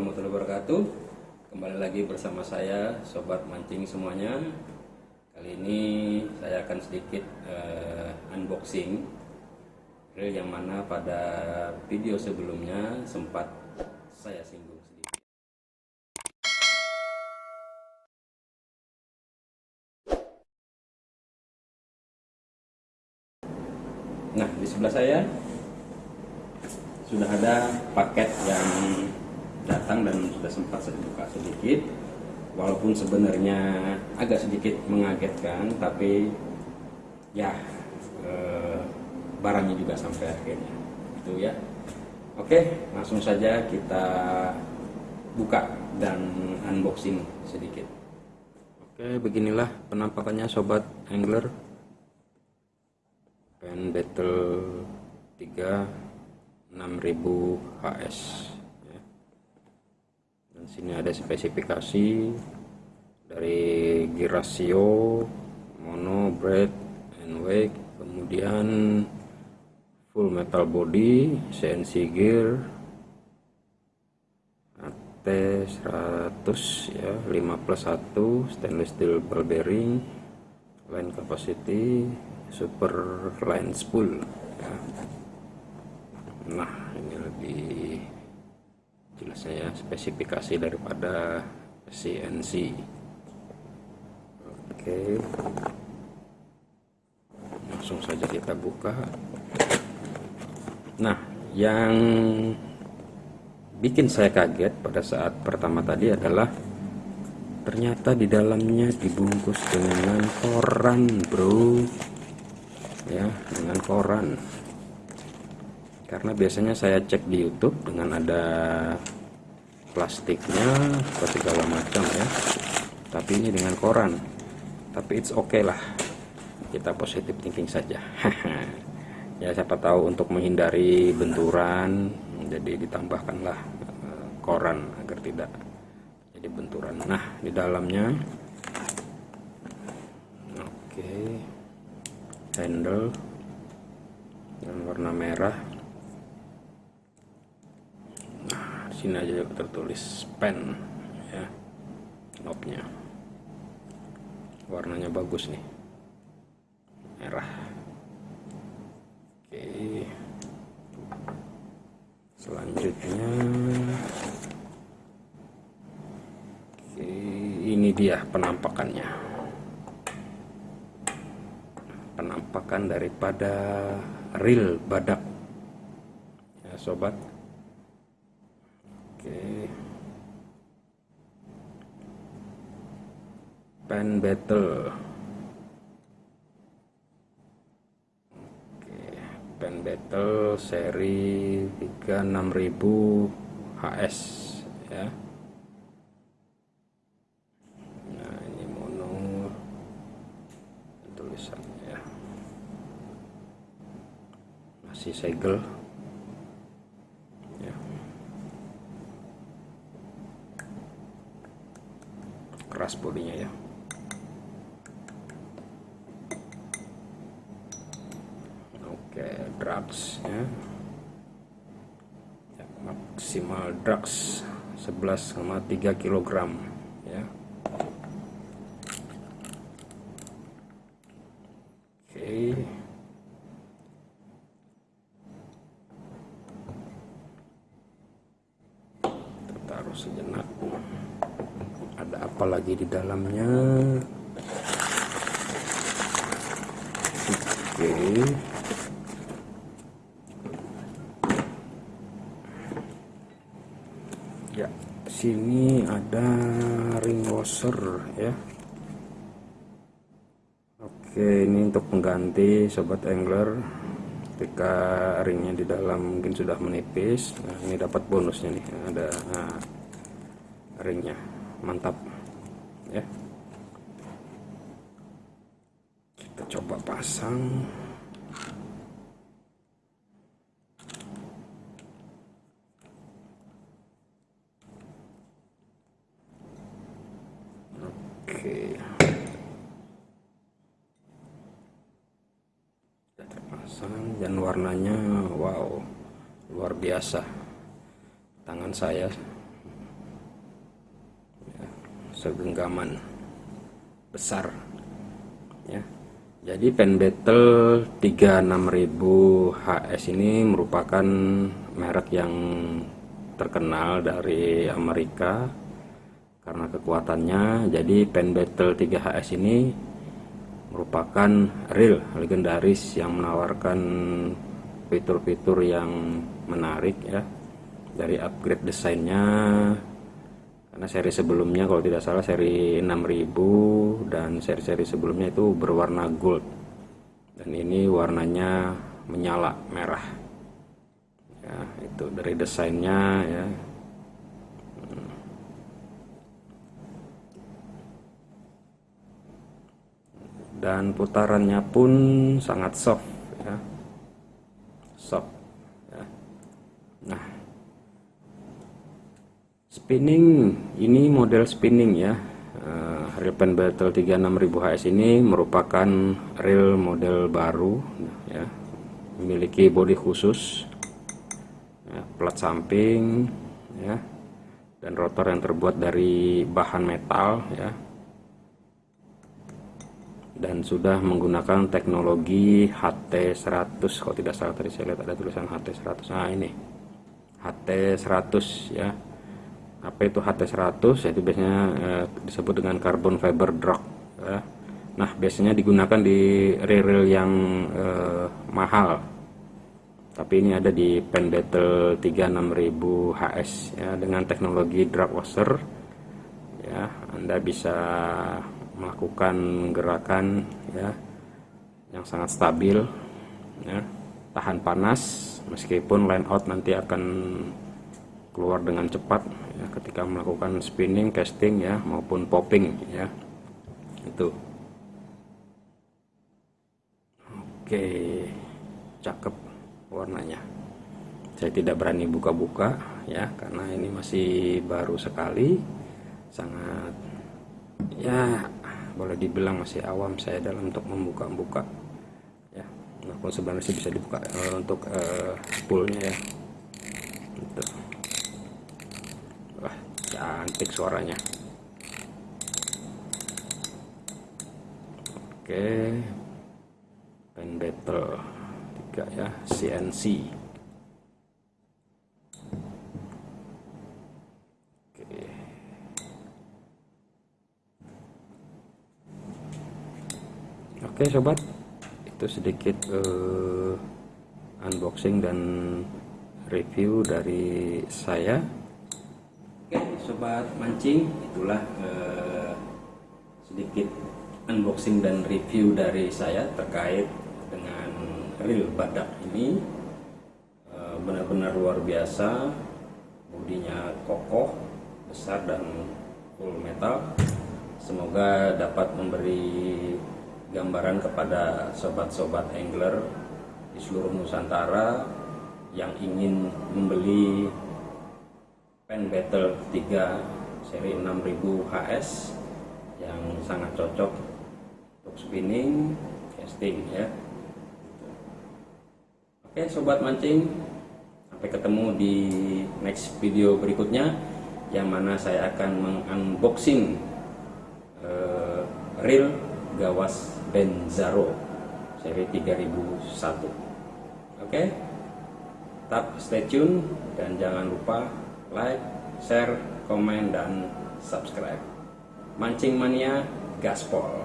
Warahmatullahi wabarakatuh. Kembali lagi bersama saya Sobat Mancing semuanya. Kali ini saya akan sedikit uh, unboxing Reel yang mana pada video sebelumnya sempat saya singgung sedikit. Nah di sebelah saya sudah ada paket yang datang dan sudah sempat saya buka sedikit. Walaupun sebenarnya agak sedikit mengagetkan tapi ya eh, barangnya juga sampai akhirnya. Itu ya. Oke langsung saja kita buka dan unboxing sedikit. Oke beginilah penampakannya sobat angler. Pen battle 3 6000 HS sini ada spesifikasi dari gear ratio mono bread and weight kemudian full metal body CNC gear AT 100 ya 5 plus 1 stainless steel ball bearing line capacity super line spool ya. Nah ini lebih jelasnya ya spesifikasi daripada CNC oke. Langsung saja kita buka. Nah yang bikin saya kaget pada saat pertama tadi adalah ternyata di dalamnya dibungkus dengan koran bro. Ya dengan koran karena biasanya saya cek di YouTube dengan ada plastiknya atau segala macam ya. Tapi ini dengan koran. Tapi it's okay lah. Kita positif thinking saja. Ya siapa tahu untuk menghindari benturan jadi ditambahkanlah eh, koran agar tidak jadi benturan. Nah di dalamnya oke okay. handle yang warna merah sini aja tertulis pen ya knobnya warnanya bagus nih. Merah. Oke. Selanjutnya. Oke ini dia penampakannya. Penampakan daripada reel badak. Ya sobat Oke. Pen battle. Oke, pen battle seri 36000 HS ya. Nah, ini mono tulisannya ya. Masih segel. keras bodinya ya oke drugs ya, ya maksimal drugs 11,3 kg ya. Oke. Taruh sejenak. Ada apa lagi di dalamnya? Oke ya sini ada ring washer ya. Oke ini untuk pengganti sobat angler. Ketika ringnya di dalam mungkin sudah menipis nah ini dapat bonusnya nih ada nah, ringnya. Mantap ya. Kita coba pasang oke. Dan warnanya wow luar biasa. Tangan saya segenggaman besar ya. Jadi pen battle 36000 HS ini merupakan merek yang terkenal dari Amerika karena kekuatannya. Jadi pen battle 3HS ini merupakan real legendaris yang menawarkan fitur-fitur yang menarik ya. Dari upgrade desainnya karena seri sebelumnya kalau tidak salah seri 6000 dan seri-seri sebelumnya itu berwarna gold. Dan ini warnanya menyala merah. Ya itu dari desainnya ya dan putarannya pun sangat soft ya. Soft ya. nah. Spinning ini model spinning ya. Uh, real pen battle 36000 HS ini merupakan real model baru ya. Memiliki bodi khusus ya, plat samping ya. Dan rotor yang terbuat dari bahan metal ya dan sudah menggunakan teknologi HT100 kalau tidak salah tadi saya lihat ada tulisan HT100 nah ini. HT100 ya. Apa itu HT100 itu biasanya eh, disebut dengan carbon fiber drag ya. nah biasanya digunakan di reel yang eh, mahal. Tapi ini ada di pen battle 36000 HS ya dengan teknologi drag washer. Ya Anda bisa melakukan gerakan ya yang sangat stabil ya tahan panas meskipun line out nanti akan keluar dengan cepat ya ketika melakukan spinning casting ya maupun popping ya itu. Oke cakep warnanya. Saya tidak berani buka-buka ya karena ini masih baru sekali sangat ya boleh dibilang masih awam saya dalam untuk membuka-buka. Ya walaupun sebenarnya sih bisa dibuka uh, untuk uh, spoolnya ya. Gitu. wah cantik suaranya. Oke. Pen battle 3 ya CNC Oke sobat, itu sedikit uh, unboxing dan review dari saya. Oke sobat mancing, itulah uh, sedikit unboxing dan review dari saya terkait dengan reel badak ini. Uh, Benar-benar luar biasa, bodinya kokoh, besar dan full metal. Semoga dapat memberi gambaran kepada sobat-sobat angler di seluruh Nusantara yang ingin membeli pen battle 3 seri 6000 HS yang sangat cocok untuk spinning casting ya. Oke sobat mancing sampai ketemu di next video berikutnya yang mana saya akan mengunboxing uh, reel gawas Benzaro. Seri 3001 oke? Okay? tetap stay tune dan jangan lupa like share komen dan subscribe. Mancing mania gaspol